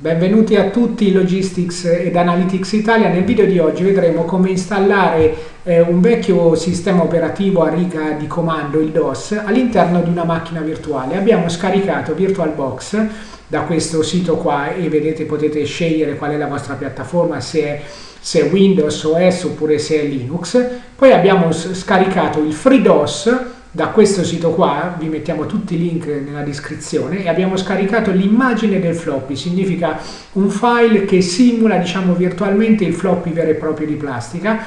Benvenuti a tutti Logistics ed Analytics Italia. Nel video di oggi vedremo come installare eh, un vecchio sistema operativo a riga di comando, il DOS, all'interno di una macchina virtuale. Abbiamo scaricato VirtualBox da questo sito qua e vedete potete scegliere qual è la vostra piattaforma, se è, se è Windows, OS oppure se è Linux. Poi abbiamo scaricato il FreeDOS da questo sito qua, vi mettiamo tutti i link nella descrizione, e abbiamo scaricato l'immagine del floppy, significa un file che simula diciamo virtualmente il floppy vero e proprio di plastica,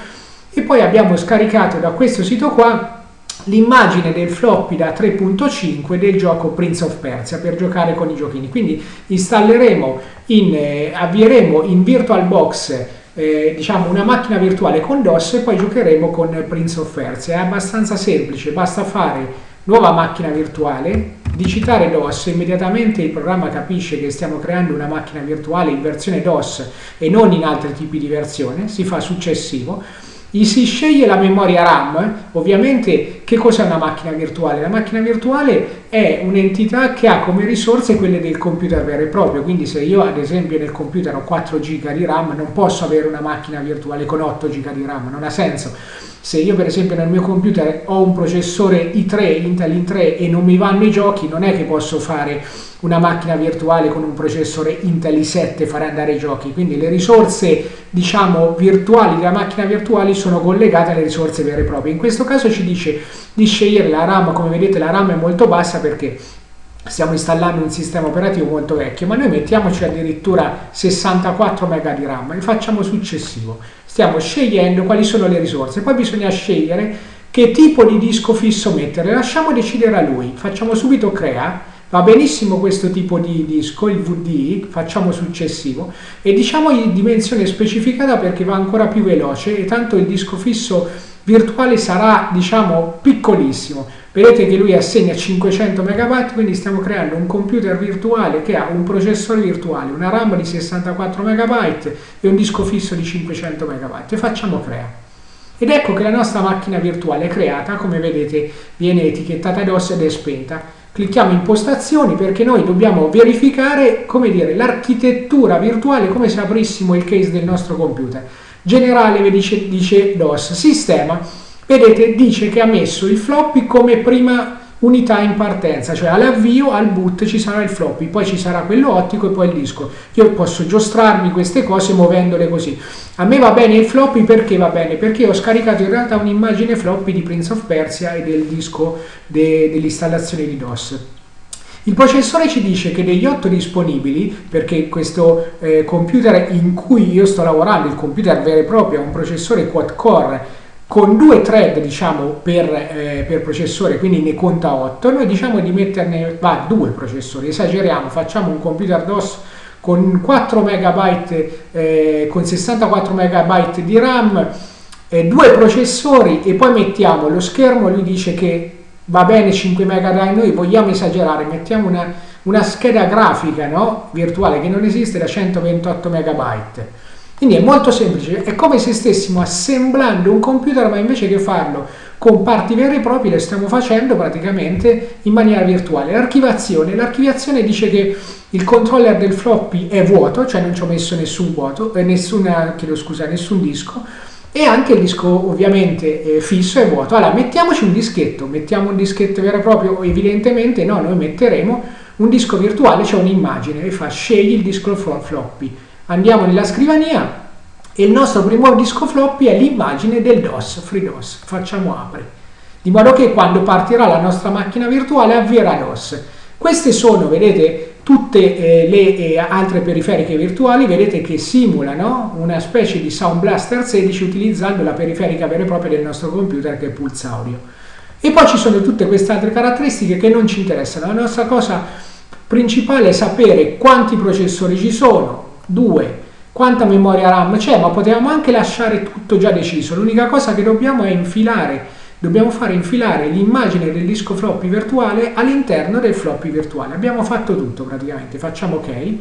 e poi abbiamo scaricato da questo sito qua l'immagine del floppy da 3.5 del gioco Prince of Persia per giocare con i giochini. Quindi installeremo, in, eh, avvieremo in VirtualBox eh, diciamo una macchina virtuale con DOS e poi giocheremo con Prince of Persia. È abbastanza semplice, basta fare nuova macchina virtuale, digitare DOS, immediatamente il programma capisce che stiamo creando una macchina virtuale in versione DOS e non in altri tipi di versione, si fa successivo gli si sceglie la memoria RAM, ovviamente che cos'è una macchina virtuale? La macchina virtuale è un'entità che ha come risorse quelle del computer vero e proprio, quindi se io ad esempio nel computer ho 4 GB di RAM non posso avere una macchina virtuale con 8 GB di RAM, non ha senso. Se io per esempio nel mio computer ho un processore i3, Intel i3 e non mi vanno i giochi, non è che posso fare una macchina virtuale con un processore Intel i7 e fare andare i giochi. Quindi le risorse diciamo virtuali della macchina virtuale sono collegate alle risorse vere e proprie. In questo caso ci dice di scegliere la RAM, come vedete la RAM è molto bassa perché stiamo installando un sistema operativo molto vecchio, ma noi mettiamoci addirittura 64 MB di RAM e facciamo successivo. Stiamo scegliendo quali sono le risorse, poi bisogna scegliere che tipo di disco fisso mettere, lasciamo decidere a lui, facciamo subito crea, va benissimo questo tipo di disco, il VD, facciamo successivo. E diciamogli dimensione specificata perché va ancora più veloce e tanto il disco fisso virtuale sarà diciamo piccolissimo vedete che lui assegna 500 MB quindi stiamo creando un computer virtuale che ha un processore virtuale una RAM di 64 MB e un disco fisso di 500 MB e facciamo crea. Ed ecco che la nostra macchina virtuale è creata come vedete viene etichettata DOS ed è spenta. Clicchiamo impostazioni perché noi dobbiamo verificare l'architettura virtuale come se aprissimo il case del nostro computer. Generale dice, dice DOS, sistema, vedete dice che ha messo il floppy come prima unità in partenza, cioè all'avvio, al boot ci sarà il floppy, poi ci sarà quello ottico e poi il disco. Io posso giostrarmi queste cose muovendole così. A me va bene il floppy perché va bene? Perché ho scaricato in realtà un'immagine floppy di Prince of Persia e del disco de, dell'installazione di DOS. Il processore ci dice che degli 8 disponibili, perché questo eh, computer in cui io sto lavorando, il computer vero e proprio, è un processore quad core con due thread diciamo per, eh, per, processore quindi ne conta 8 noi diciamo di metterne va due processori esageriamo facciamo un computer DOS con 4 MB eh, con 64 MB di RAM eh, due processori e poi mettiamo lo schermo lui dice che va bene 5 MB, noi vogliamo esagerare, mettiamo una, una scheda grafica no? virtuale che non esiste da 128 MB. Quindi è molto semplice, è come se stessimo assemblando un computer, ma invece che farlo con parti vere e proprie, lo stiamo facendo praticamente in maniera virtuale. L'archivazione, l'archiviazione dice che il controller del floppy è vuoto, cioè non ci ho messo nessun vuoto, eh, nessuna, scusa, nessun disco, e anche il disco ovviamente eh, fisso è vuoto. Allora mettiamoci un dischetto, mettiamo un dischetto vero e proprio, evidentemente no, noi metteremo un disco virtuale, cioè un'immagine, e fa scegli il disco floppy. Andiamo nella scrivania e il nostro primo disco floppy è l'immagine del DOS, FreeDOS. Facciamo apri, di modo che quando partirà la nostra macchina virtuale avvierà DOS. Queste sono, vedete, tutte eh, le eh, altre periferiche virtuali vedete che simulano una specie di Sound Blaster 16 utilizzando la periferica vera e propria del nostro computer che è Pulse Audio. E poi ci sono tutte queste altre caratteristiche che non ci interessano. La nostra cosa principale è sapere quanti processori ci sono, due, quanta memoria RAM c'è, ma potevamo anche lasciare tutto già deciso. L'unica cosa che dobbiamo è infilare dobbiamo fare infilare l'immagine del disco floppy virtuale all'interno del floppy virtuale. Abbiamo fatto tutto praticamente, facciamo ok.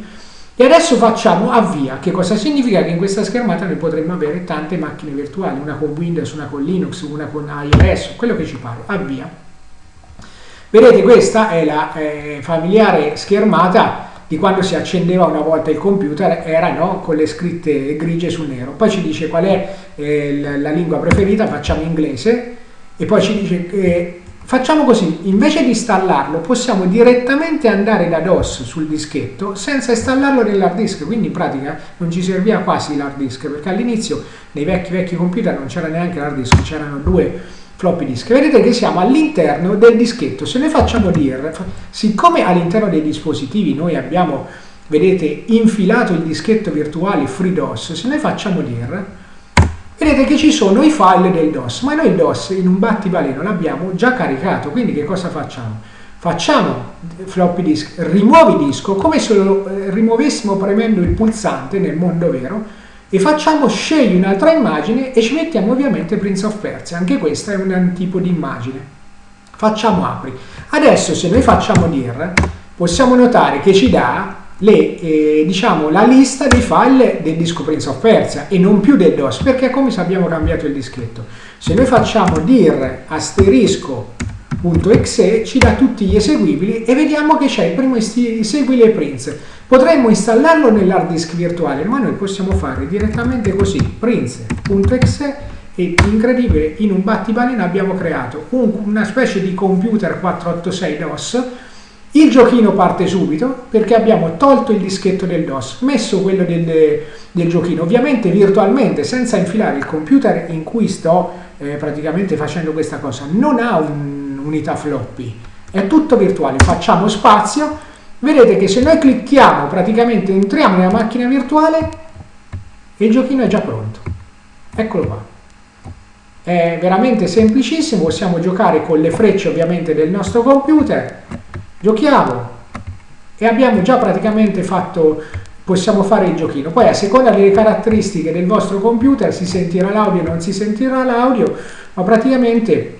E adesso facciamo avvia, che cosa significa? Che in questa schermata noi potremmo avere tante macchine virtuali, una con Windows, una con Linux, una con iOS, quello che ci pare. Avvia. Vedete questa è la eh, familiare schermata di quando si accendeva una volta il computer era no, con le scritte grigie su nero. Poi ci dice qual è eh, la lingua preferita, facciamo inglese e poi ci dice che Facciamo così, invece di installarlo possiamo direttamente andare da DOS sul dischetto senza installarlo nell'hard disk, quindi in pratica non ci serviva quasi l'hard disk perché all'inizio nei vecchi vecchi computer non c'era neanche l'hard disk, c'erano due floppy disk. Vedete che siamo all'interno del dischetto, se noi facciamo dir, siccome all'interno dei dispositivi noi abbiamo, vedete, infilato il dischetto virtuale FreeDOS, se noi facciamo dir vedete che ci sono i file del DOS, ma noi il DOS in un battibaleno l'abbiamo già caricato, quindi che cosa facciamo? Facciamo floppy disk, rimuovi disco, come se lo eh, rimuovessimo premendo il pulsante nel mondo vero, e facciamo scegli un'altra immagine e ci mettiamo ovviamente Prince of Persia, anche questa è un tipo di immagine. Facciamo apri. Adesso se noi facciamo dir, possiamo notare che ci dà le, eh, diciamo, la lista dei file del disco Prince of Persia e non più del DOS, perché come abbiamo cambiato il dischetto. Se noi facciamo dir asterisco.exe ci dà tutti gli eseguibili e vediamo che c'è il primo eseguibile Prince. Potremmo installarlo nell'hard disk virtuale, ma noi possiamo fare direttamente così, prince.exe e incredibile, in un battibaleno abbiamo creato un, una specie di computer 486 DOS il giochino parte subito perché abbiamo tolto il dischetto del DOS, messo quello del, del giochino, ovviamente virtualmente, senza infilare il computer in cui sto eh, praticamente facendo questa cosa. Non ha un'unità floppy, è tutto virtuale. Facciamo spazio, vedete che se noi clicchiamo, praticamente entriamo nella macchina virtuale il giochino è già pronto. Eccolo qua. È veramente semplicissimo, possiamo giocare con le frecce ovviamente del nostro computer giochiamo e abbiamo già praticamente fatto possiamo fare il giochino poi a seconda delle caratteristiche del vostro computer si sentirà l'audio o non si sentirà l'audio ma praticamente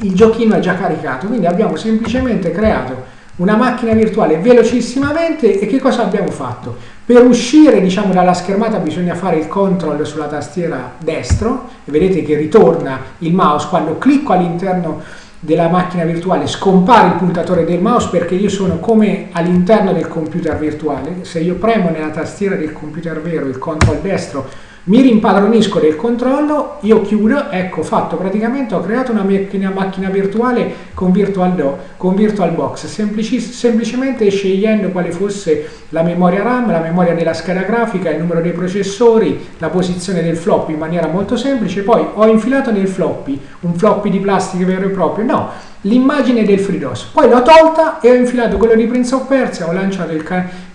il giochino è già caricato quindi abbiamo semplicemente creato una macchina virtuale velocissimamente e che cosa abbiamo fatto? Per uscire diciamo, dalla schermata bisogna fare il control sulla tastiera destro e vedete che ritorna il mouse quando clicco all'interno della macchina virtuale scompare il puntatore del mouse perché io sono come all'interno del computer virtuale se io premo nella tastiera del computer vero il control destro mi rimpadronisco del controllo, io chiudo, ecco fatto. Praticamente, ho creato una macchina, macchina virtuale con VirtualDo, con VirtualBox, semplicemente scegliendo quale fosse la memoria RAM, la memoria della scheda grafica, il numero dei processori, la posizione del floppy in maniera molto semplice, poi ho infilato nel floppy, un floppy di plastica vero e proprio, no, l'immagine del FreeDOS, poi l'ho tolta e ho infilato quello di Prince of Persia, ho lanciato il,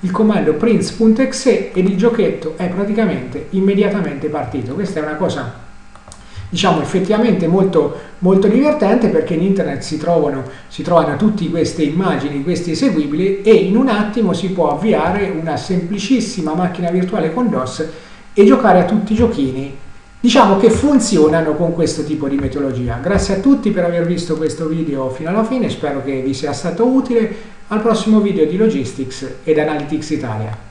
il comando prince.exe ed il giochetto è praticamente immediatamente partito. Questa è una cosa diciamo effettivamente molto, molto divertente perché in internet si trovano, si trovano tutte queste immagini, questi eseguibili e in un attimo si può avviare una semplicissima macchina virtuale con DOS e giocare a tutti i giochini diciamo che funzionano con questo tipo di metodologia. Grazie a tutti per aver visto questo video fino alla fine, spero che vi sia stato utile. Al prossimo video di Logistics ed Analytics Italia.